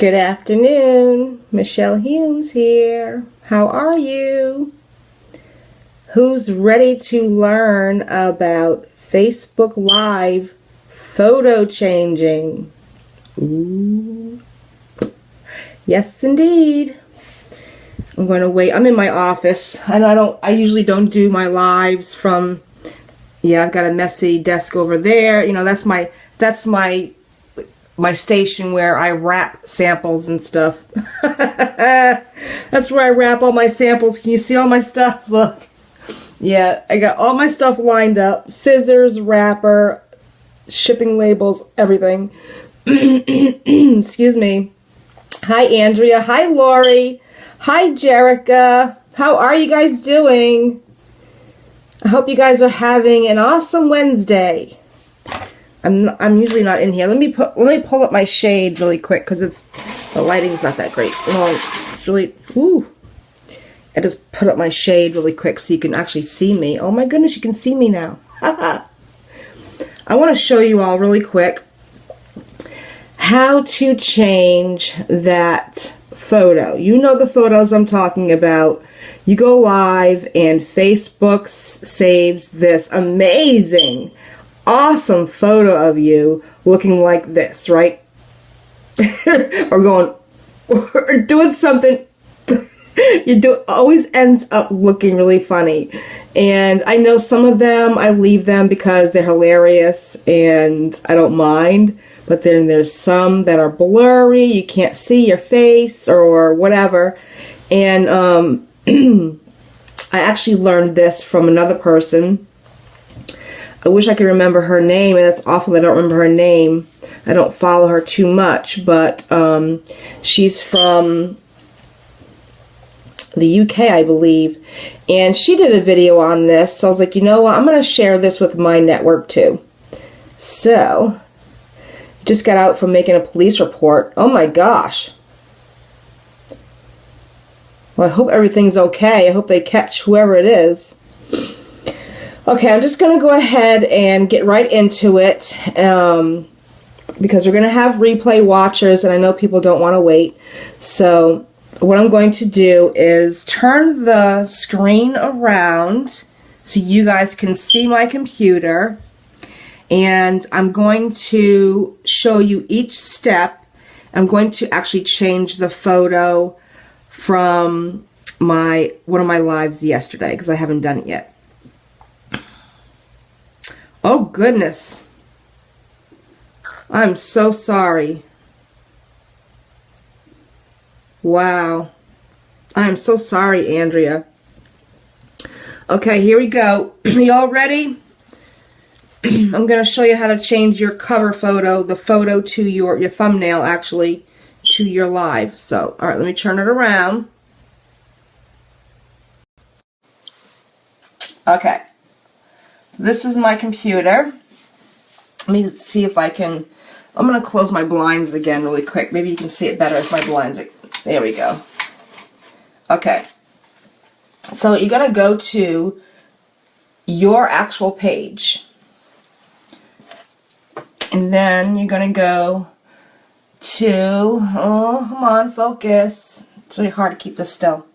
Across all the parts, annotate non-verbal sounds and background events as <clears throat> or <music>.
Good afternoon. Michelle Humes here. How are you? Who's ready to learn about Facebook Live photo changing? Ooh. Yes, indeed. I'm going to wait. I'm in my office and I don't I usually don't do my lives from yeah, I've got a messy desk over there. You know, that's my that's my my station where I wrap samples and stuff. <laughs> that's where I wrap all my samples. Can you see all my stuff? <laughs> Look. Yeah, I got all my stuff lined up. Scissors, wrapper, shipping labels, everything. <clears throat> Excuse me. Hi, Andrea. Hi, Lori. Hi, Jerica. How are you guys doing? I hope you guys are having an awesome Wednesday. I'm I'm usually not in here. Let me put let me pull up my shade really quick because it's the lighting's not that great. Well, it's really ooh. I just put up my shade really quick so you can actually see me. Oh my goodness, you can see me now. <laughs> I want to show you all really quick how to change that photo. You know the photos I'm talking about. You go live and Facebook saves this amazing, awesome photo of you looking like this, right? <laughs> or going, or doing something. <laughs> you do always ends up looking really funny. And I know some of them, I leave them because they're hilarious and I don't mind but then there's some that are blurry you can't see your face or whatever and um, <clears throat> I actually learned this from another person I wish I could remember her name and it's awful I don't remember her name I don't follow her too much but um, she's from the UK I believe and she did a video on this so I was like you know what I'm gonna share this with my network too so just got out from making a police report. Oh my gosh. Well, I hope everything's okay. I hope they catch whoever it is. Okay, I'm just going to go ahead and get right into it um, because we're going to have replay watchers and I know people don't want to wait. So what I'm going to do is turn the screen around so you guys can see my computer and I'm going to show you each step. I'm going to actually change the photo from my one of my lives yesterday because I haven't done it yet. Oh goodness. I'm so sorry. Wow. I'm so sorry, Andrea. Okay, here we go. <clears throat> Y'all ready? <clears throat> I'm going to show you how to change your cover photo, the photo to your, your thumbnail actually, to your live. So, all right, let me turn it around. Okay. This is my computer. Let me see if I can, I'm going to close my blinds again really quick. Maybe you can see it better if my blinds are, there we go. Okay. So you're going to go to your actual page and then you're going to go to, oh, come on, focus. It's really hard to keep this still.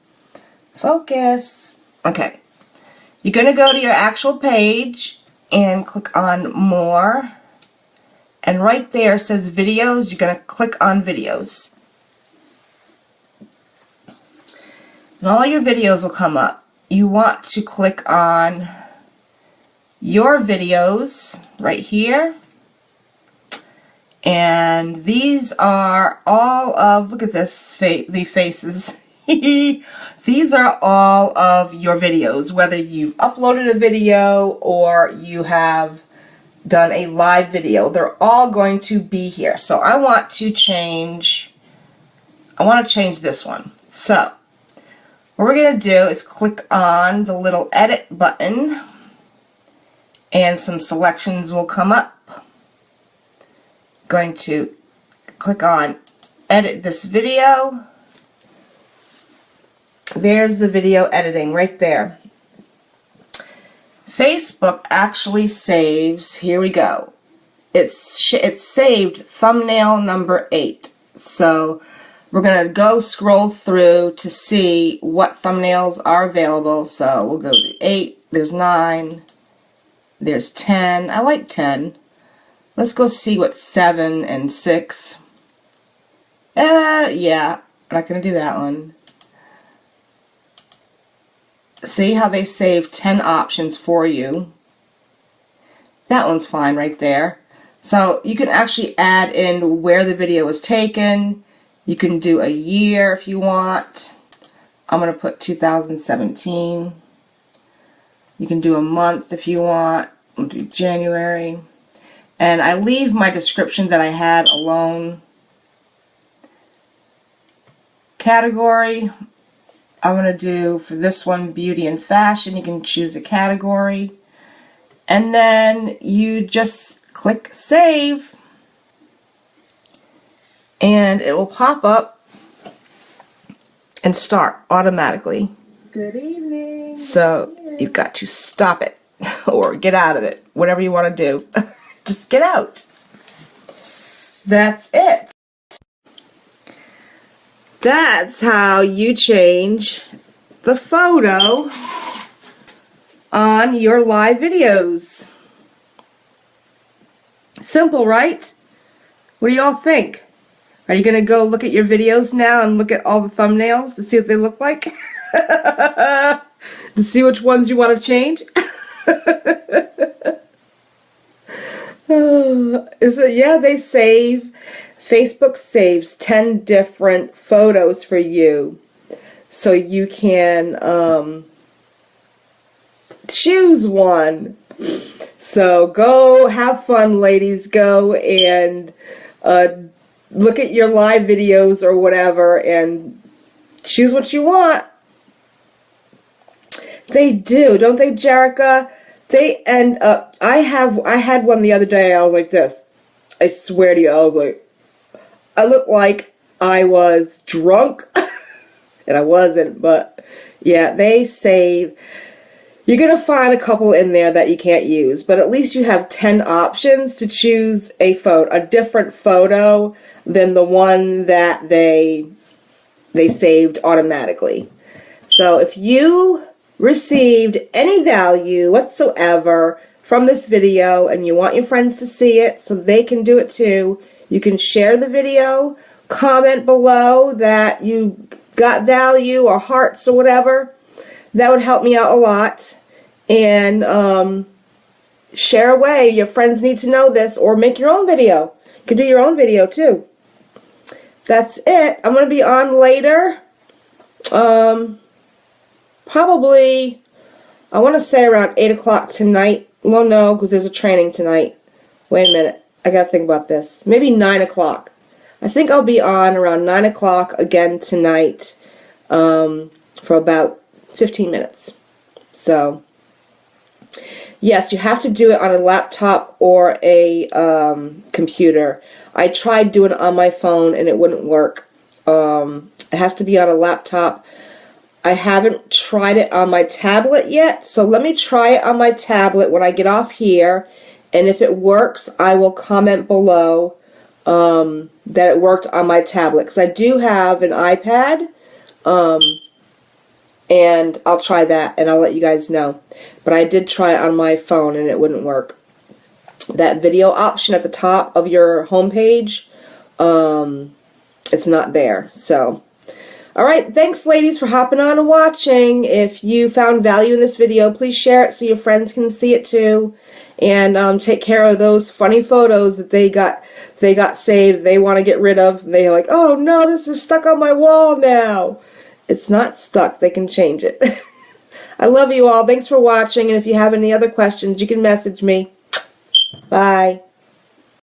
Focus. Okay. You're going to go to your actual page and click on more. And right there says videos. You're going to click on videos. And all your videos will come up. You want to click on your videos right here and these are all of, look at this, fa the faces. <laughs> these are all of your videos, whether you've uploaded a video or you have done a live video. They're all going to be here. So I want to change, I want to change this one. So what we're going to do is click on the little edit button and some selections will come up going to click on edit this video. There's the video editing right there. Facebook actually saves, here we go. It's, it's saved thumbnail number 8. So we're going to go scroll through to see what thumbnails are available. So we'll go to 8, there's 9, there's 10. I like 10. Let's go see what 7 and 6. Uh, yeah, I'm not going to do that one. See how they save 10 options for you. That one's fine right there. So you can actually add in where the video was taken. You can do a year if you want. I'm going to put 2017. You can do a month if you want. We'll do January. And I leave my description that I had alone. Category. I'm going to do for this one beauty and fashion. You can choose a category. And then you just click save. And it will pop up and start automatically. Good evening. So you've got to stop it <laughs> or get out of it, whatever you want to do. <laughs> Just get out. That's it. That's how you change the photo on your live videos. Simple, right? What do y'all think? Are you going to go look at your videos now and look at all the thumbnails to see what they look like? <laughs> to see which ones you want to change? <laughs> Is it? Yeah, they save. Facebook saves 10 different photos for you. So you can um, choose one. So go have fun, ladies. Go and uh, look at your live videos or whatever and choose what you want. They do, don't they, Jerica? They end up. I have. I had one the other day. I was like this. I swear to you, I was like, I looked like I was drunk, <laughs> and I wasn't. But yeah, they save. You're gonna find a couple in there that you can't use, but at least you have ten options to choose a photo, a different photo than the one that they they saved automatically. So if you received any value whatsoever from this video and you want your friends to see it so they can do it too, you can share the video, comment below that you got value or hearts or whatever. That would help me out a lot. And um, share away. Your friends need to know this or make your own video. You can do your own video too. That's it. I'm going to be on later. Um, probably, I want to say around 8 o'clock tonight. Well, no, because there's a training tonight. Wait a minute. I got to think about this. Maybe 9 o'clock. I think I'll be on around 9 o'clock again tonight um, for about 15 minutes. So, yes, you have to do it on a laptop or a um, computer. I tried doing it on my phone and it wouldn't work. Um, it has to be on a laptop I haven't tried it on my tablet yet, so let me try it on my tablet when I get off here, and if it works, I will comment below um, that it worked on my tablet, because I do have an iPad, um, and I'll try that, and I'll let you guys know. But I did try it on my phone, and it wouldn't work. That video option at the top of your homepage, um, it's not there, so... Alright, thanks ladies for hopping on and watching. If you found value in this video, please share it so your friends can see it too. And um, take care of those funny photos that they got they got saved, they want to get rid of. They're like, oh no, this is stuck on my wall now. It's not stuck, they can change it. <laughs> I love you all. Thanks for watching, and if you have any other questions, you can message me. Bye.